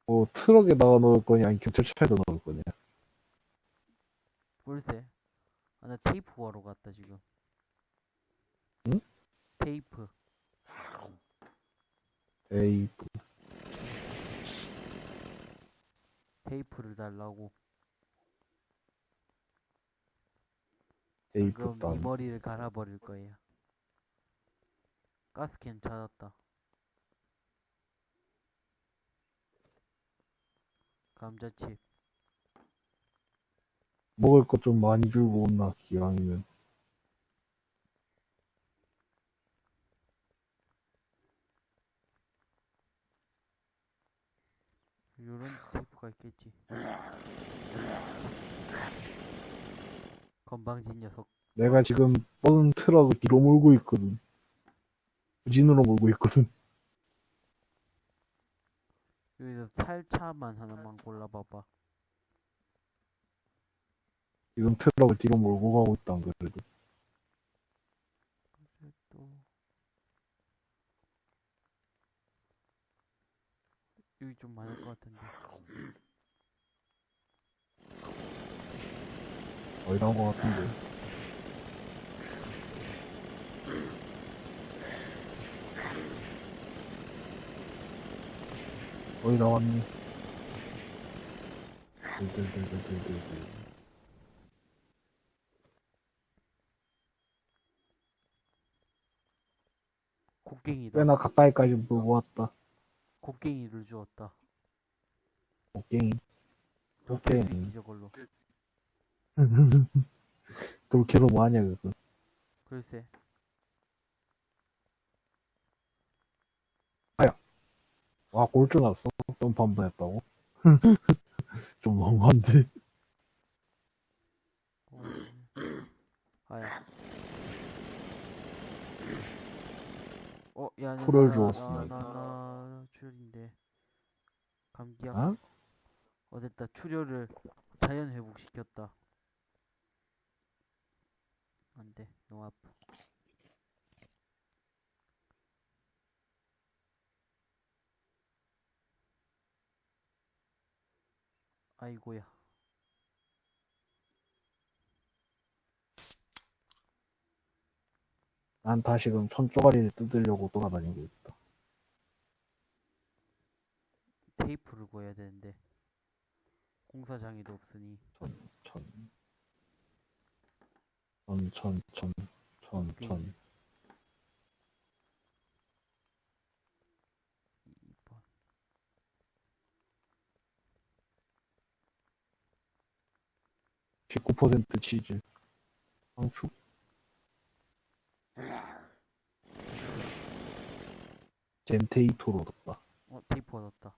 뭐 트럭에다가 넣을 거냐 아니 경찰차에다 넣을 거냐? 글쎄. 아, 나 테이프 구하러 갔다 지금. 응? 테이프. 에이 테이프를 달라고. 에이 그럼 다네 머리를 갈아버릴 거예요. 가스캔 찾았다. 감자칩. 먹을 것 좀 많이 들고 온나 기왕이면 이런 테이프가 있겠지. 건방진 녀석. 내가 지금 뻗은 트럭을 뒤로 몰고 있거든 후진으로 몰고 있거든 여기서 살차만 하나만 골라봐봐. 지금 트럭을 뒤로 몰고 가고 안 그래도 또 여기 좀 많을 것 같은데. 거의 나온 것 같은데 거의 나왔니 들들들들들들 곡괭이다. 꽤나 가까이까지 몰고 왔다 곡괭이를 주었다. 곡괭이 곡괭이 있지 저걸로. 그렇게 해서 뭐하냐 그거 글쎄. 와 골주 났어 점프 한번 했다고 좀 너무한데 어, 아야. 어, 야, 나- 풀을 나- 주었습니다. 출혈인데. 감기약. 어? 어, 됐다. 출혈을 자연 회복시켰다. 안 돼. 너무 아파. 아이고야. 난 다시금 천조가리를 뜯으려고 돌아다니고 있다 테이프를 구해야 되는데. 공사장에도 없으니. 천, 천, 천, 천, 천, 천, 천. 2번. 십구 퍼센트 치즈. 상추. 젠테이토로 뒀다. 어, 테이프 얻었다.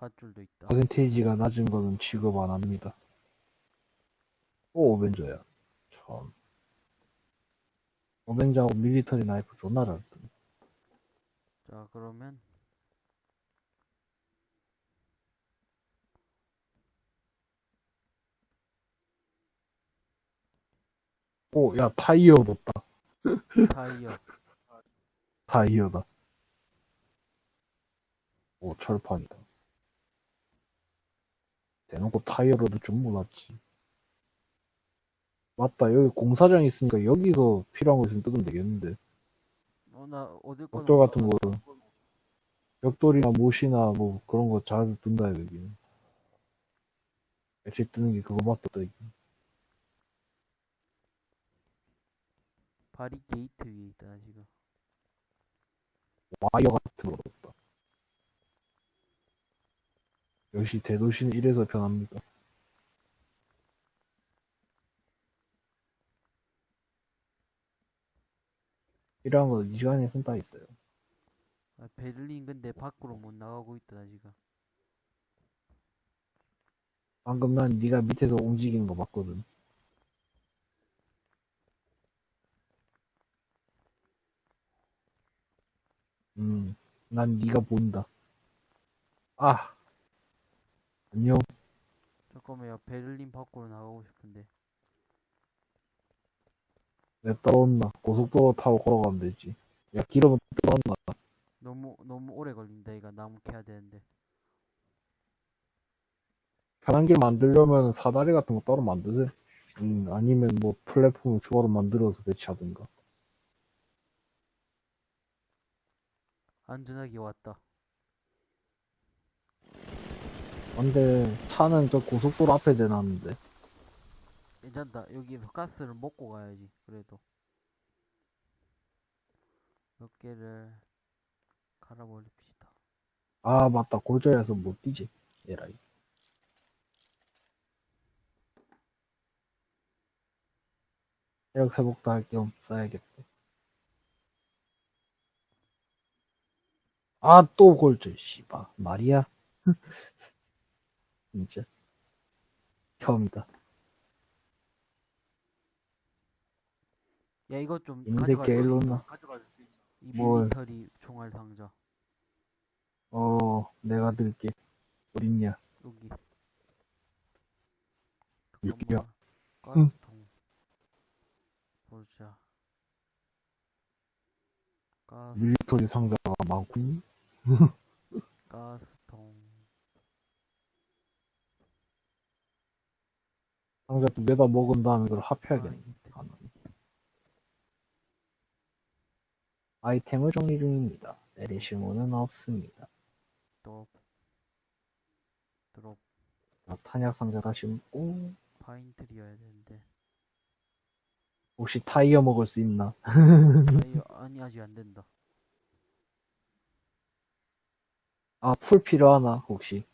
밧줄도 있다. 퍼센테이지가 낮은 거는 취급 안 합니다. 오, 오벤져야. 참. 오벤져하고 밀리터리 나이프 존나 잘 뜬. 자, 그러면 오, 야, 타이어 뒀다. 타이어. 타이어다. 오, 철판이다. 대놓고 타이어로도 좀 몰랐지. 맞다, 여기 공사장 있으니까 여기서 필요한 거 있으면 뜯으면 되겠는데. 어, 나 거는 벽돌 같은 거, 벽돌이나 못이나 뭐 그런 거잘 둔다, 여기는. 액체 뜨는 게 그거밖에 없다, 여기. 바리 게이트 위에 있다 지금. 와이어 같은 거 없다. 역시 대도시는 이래서 변합니다. 필요한 거이 시간에 쓴다 있어요. 아, 베를린 근데 밖으로 못 나가고 있다 지금. 방금 난 네가 밑에서 움직이는 거 봤거든. 음, 난 네가 본다. 아, 안녕. 잠깐만요. 베를린 밖으로 나가고 싶은데. 내 떨어졌나? 고속도로 타고 걸어가면 되지. 야, 기름은 떨어졌나? 너무 너무 오래 걸린다. 이거 나무 캐야 되는데. 편한 길 만들려면 사다리 같은 거 따로 만드세요. 음, 아니면 뭐 플랫폼을 추가로 만들어서 배치하든가. 안전하게 왔다. 근데 차는 저 고속도로 앞에 대놨는데. 괜찮다. 여기서 가스를 먹고 가야지. 그래도 몇 개를 갈아버립시다. 아, 맞다. 골절해서 못 뛰지. 에라이. 체력 회복도 할 겸 써야겠다. 아, 또 골절, 씨발. 말이야? 진짜. 혐이다. 야 이거 좀이 새끼 가져갈 수 일로 있나? 나. 이 뭘. 밀리터리 총알 상자 어, 내가 들게. 어딨냐? 여기. 여기야. 가스통. 보자. 가스 밀리터리 상자가 많군. 가스 두 개다 먹은 다음에 그걸 합해야겠네. 아이템. 하나. 아이템을 정리 중입니다. 내리시모는 없습니다. 또 드롭 자, 탄약 상자 다시 먹고 파인트리여야 되는데. 혹시 타이어 먹을 수 있나? 아니, 아니 아직 안 된다. 아, 풀 필요하나? 혹시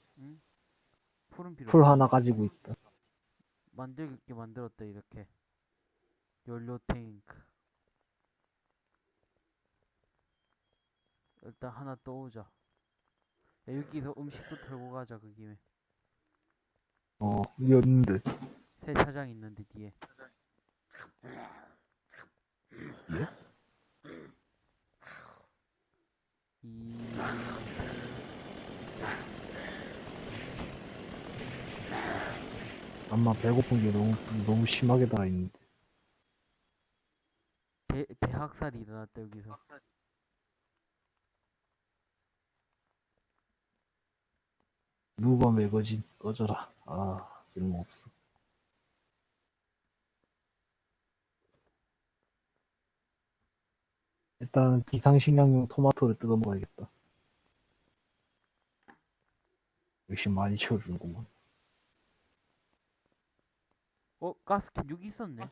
풀은 필요 풀. 하나 가지고 있다. 만들게 만들었다 이렇게. 연료 탱크. 일단 하나 떠오자. 야, 여기서 음식도 털고 가자 그 김에. 어, 연드. 세차장 있는데 뒤에. 이 아마 배고픈 게 너무 너무 심하게 달아있는데. 대, 대학살이 일어났다 여기서. 누가 매거진 꺼져라. 아, 쓸모없어. 일단 비상식량용 토마토를 뜯어 먹어야겠다. 역시 많이 채워주는구만. 어 가스캔 여기 있었네.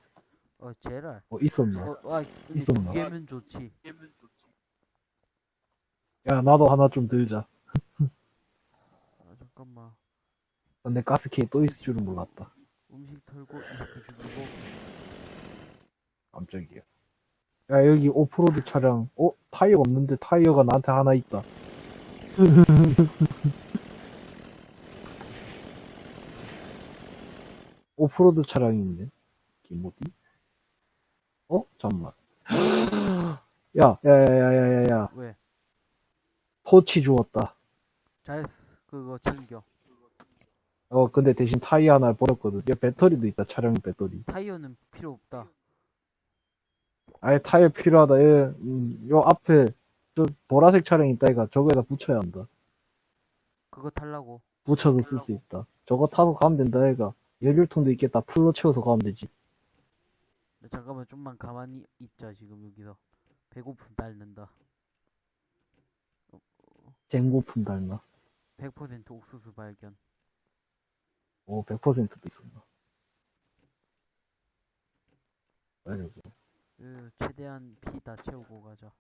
어 제랄. 어, 있었나? 어, 아, 있었나? 두개면 좋지. 야, 나도 하나 좀 들자. 아, 잠깐만. 근데 가스케이 또 있을 줄은 몰랐다. 음식 털고 이렇게 죽이고. 깜짝이야. 야, 여기 오프로드 차량, 어? 타이어 없는데 타이어가 나한테 하나 있다. 오프로드. 이게 뭐지? 어? 잠깐만. 야, 야, 야, 야, 야, 야, 야. 왜? 토치 주웠다. 잘했어. 그거 챙겨. 어, 근데 대신 타이어 하나 버렸거든. 야, 배터리도 있다, 차량 배터리. 타이어는 필요 없다. 아예 타이어 필요하다. 예, 음, 요 앞에, 저 보라색 차량 있다, 이가 저거에다 붙여야 한다. 그거 탈라고. 붙여서 쓸 수 있다. 저거 타고 가면 된다, 얘가. 연료통도 있겠다. 풀로 채워서 가면 되지. 야, 잠깐만 좀만 가만히 있자 지금 여기서. 배고픔 딸는다. 쟁고품 달나. 100% 옥수수 발견. 오, 100%도 있었나. 아이고. 그 최대한 피 다 채우고 가자.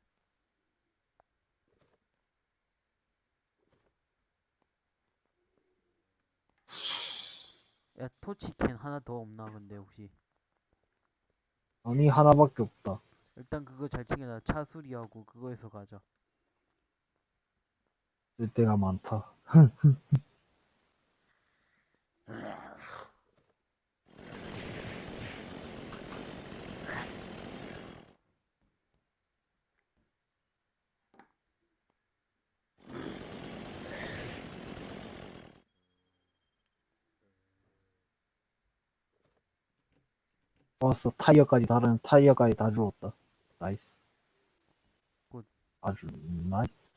야 토치캔 하나 더 없나 근데 혹시 아니, 하나밖에 없다. 일단 그거 잘 챙겨놔. 차 수리하고 그거에서 가자. 쓸 데가 많다. 왔어. 타이어까지 다른 타이어까지 다 주웠다. nice. good. 아주 nice.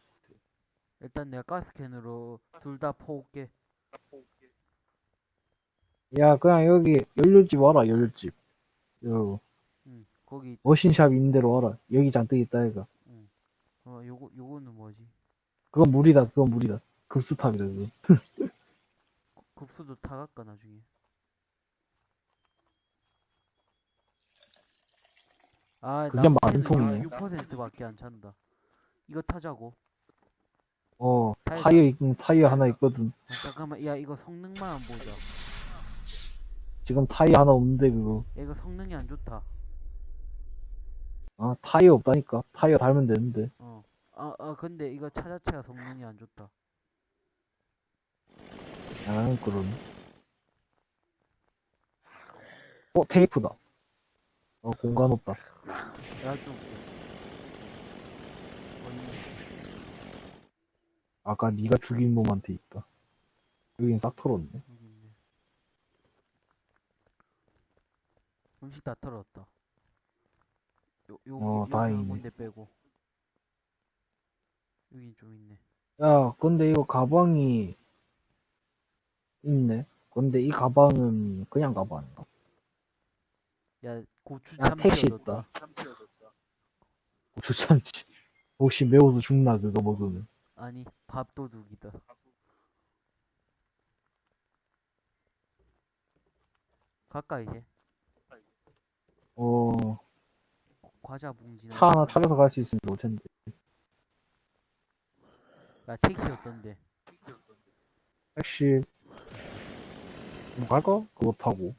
일단 내가 gas can으로 둘다 퍼올게. 야, 그냥 여기 연료집 와라, 연료집. 요, 응. 거기 machine shop 있는 데로 와라. 여기 잔뜩 있다, 이가. 어 요거 요거는 뭐지? 그건 물이다, 그건 물이다. 급수탑이다, 그거. 급수도 타갈까 나중에. 아, 그게 만통이네. 6%밖에 안 찬다. 이거 타자고. 어, 타이어. 타이어, 있- 타이어 하나 있거든. 아, 잠깐만, 야 이거 성능만 안 보자. 지금 타이어 하나 없는데, 그거. 야, 이거 성능이 안 좋다. 아, 타이어 없다니까. 타이어 달면 되는데. 어. 아, 아 근데 이거 차 자체가 성능이 안 좋다. 아, 그러네. 어, 테이프다. 어, 공간 없다. 내가. 어이, 아까 네가 죽인 놈한테 있다. 여긴 싹 털었네. 여기 있네. 음식 다 털었다. 요, 요, 어, 요, 다행이네. 뭔데 빼고. 여긴 좀 있네. 야, 근데 이거 가방이 있네. 근데 이 가방은 그냥 가방인가? 야, 고추 야, 참 택시. 있다. 고추 참치. 혹시 매워서 죽나, 그거 먹으면. 아니, 밥도둑이다. 가까 이제. 어, 과자 봉지는. 차 하나 차려서 갈 수 있으면 좋을 텐데. 야, 택시 어떤데? 택시, 뭐 갈까? 그거 타고.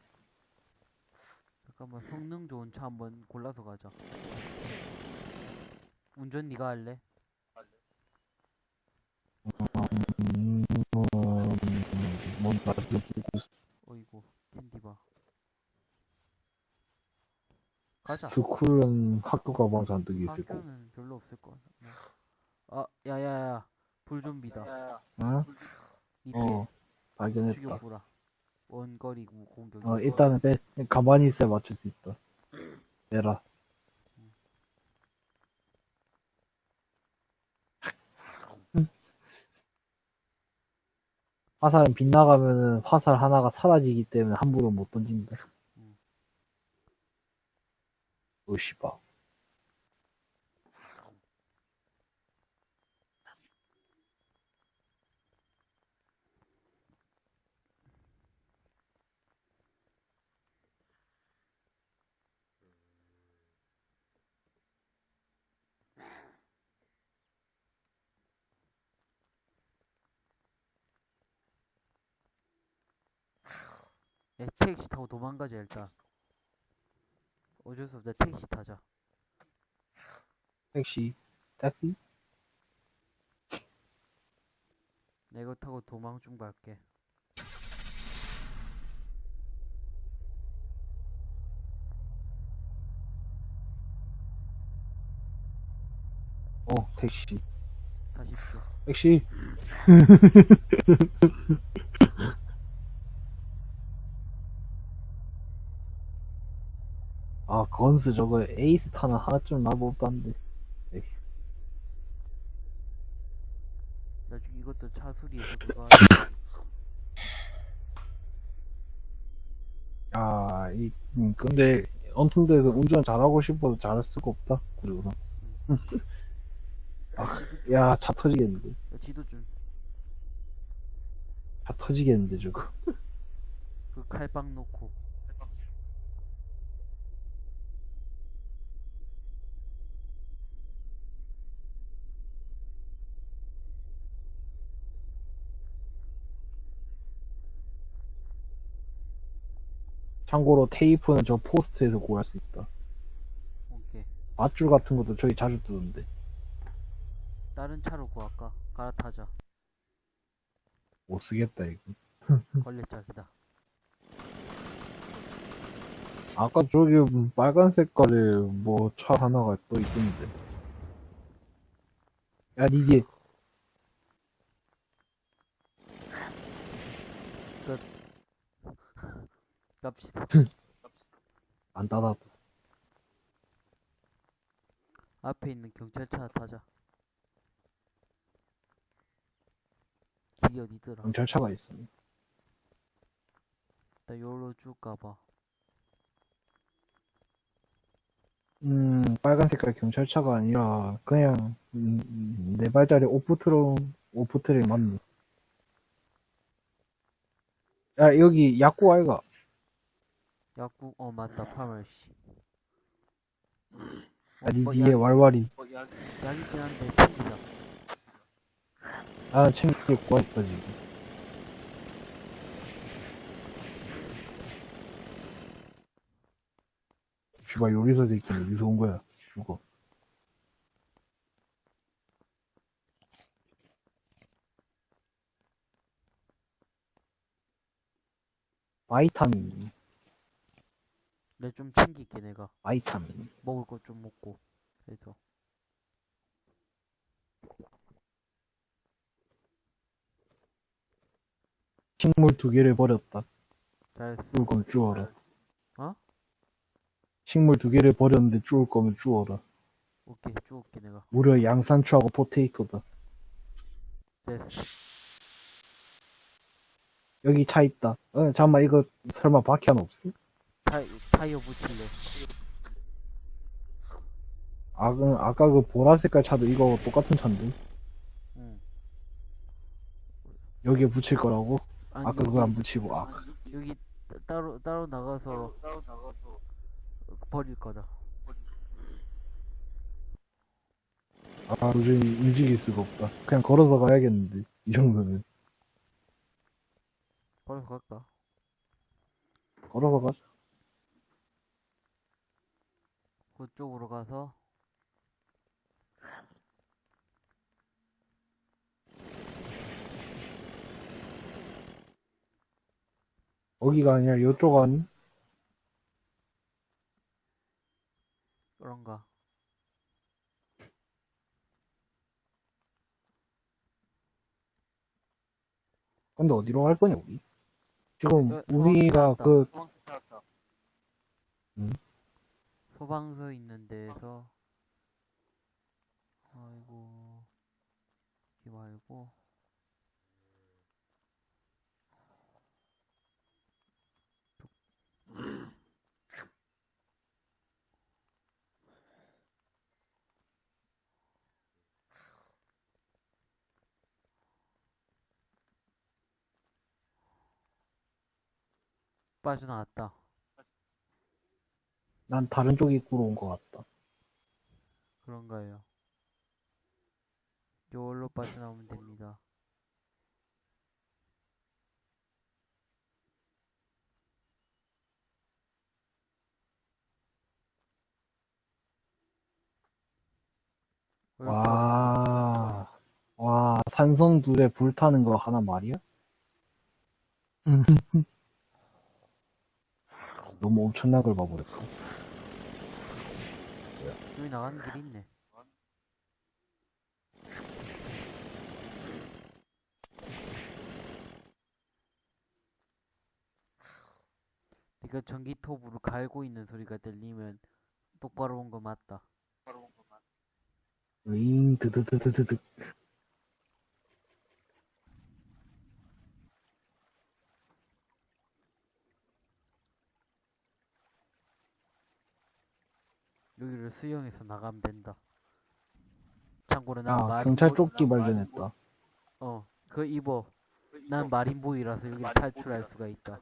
잠깐만 성능 좋은 차 한번 골라서 가자. 운전 네가 할래? 뭔가. 어이구 캔디바. 가자. 스쿨은 학교 가방 잔뜩 있을 거고. 학교는 별로 없을 거 같네. 아, 야야야, 불좀비다. 응? 어, 발견했다. 죽여보라. 원거리 구- 공격. 어, 일단은 빼. 가만히 있어야 맞출 수 있다. 빼라. 화살은 빗나가면은 화살 하나가 사라지기 때문에 함부로 못 던진다. 음. 오씨바. 야, 택시 타고 도망가자 일단. 어쩔 수 없다. 택시 타자. 택시. 택시? 내가 타고 도망 좀 갈게. 어, 택시. 타십시오. 택시. 아, 건스 저거 에이스 타는 하나쯤 나보다는데. 나중에 이것도 차 수리해서 그거. 야, 이, 음, 근데, 언툰데서 운전 잘하고 싶어도 잘할 수가 없다. 그리고, 아, 야, 차 터지겠는데. 야, 지도 좀. 차 터지겠는데, 저거. 그 칼빵 놓고. 참고로 테이프는 저 포스트에서 구할 수 있다. 오케이. 밧줄 같은 것도 저기 자주 뜨던데. 다른 차로 구할까? 갈아타자. 못 쓰겠다, 이거. 걸레짝이다. 아까 저기 빨간 색깔의 뭐 차 하나가 또 있던데. 야, 니뒤에. 갑시다. 안 따다다. 앞에 있는 경찰차 타자. 길이 어디더라? 경찰차가 있어. 나 요로 쭉 가봐. 음, 빨간 색깔 경찰차가 아니라, 그냥, 음, 네 발짜리 오프트론, 오프트를 맞네. 야, 여기 약국 아이가? 약국, 어, 맞다, 파멀씨. 야, 니 어, 뒤에 약, 왈왈이. 약 있긴 한데, 챙기자. 아, 챙기고 왔다, 지금. 씨발, 요리사 새끼는 어디서 온 거야? 죽어. 바이타민, 내좀 챙길게, 내가. 바이타민. 먹을 것 좀 먹고. 그래서. 식물 두 개를 버렸다. 잘했어. 죽을 거면 주워라. 어? 식물 두 개를 버렸는데 주울 거면 주워라. 오케이, 죽을게, 내가. 무려 양산추하고 포테이토다. 됐어. 여기 차 있다. 어, 잠깐만, 이거 설마 바퀴 없어? 타이, 타이어 붙일래. 아, 그, 아까 그 보라색깔 차도 이거 똑같은 차인데? 응. 여기에 붙일 거라고? 아니, 아까 그거 안 붙이고, 아. 여기 따- 따로 따로 나가서 버릴 거다. 아, 도저히 움직일 수가 없다. 그냥 걸어서 가야겠는데, 이 정도면. 버려서 갈까? 걸어서 가자. 그쪽으로 가서 거기가 아니라 이쪽 아니? 그런가? 근데 어디로 갈 거냐, 우리? 지금, 어, 우리가 그, 소방서 있는 데에서. 아이고. 이 말고. 빠져나왔다. 난 다른 쪽 입구로 온 것 같다. 그런가요? 요걸로 빠져나오면 됩니다. 와, 와, 산성 둘에 불타는 거 하나 말이야? 너무 엄청난 걸 봐버렸다. 여기 나가는 길이 있네. 네가 전기톱으로 갈고 있는 소리가 들리면 똑바로 온 거 맞다. 으잉, 드드드드드드. 여기를 수영해서 나가면 된다. 참고로 난 아, 마린 경찰 보- 조끼 발견했다. 어, 그 입어. 난 마린보이라서 여기 탈출할 수가 있다.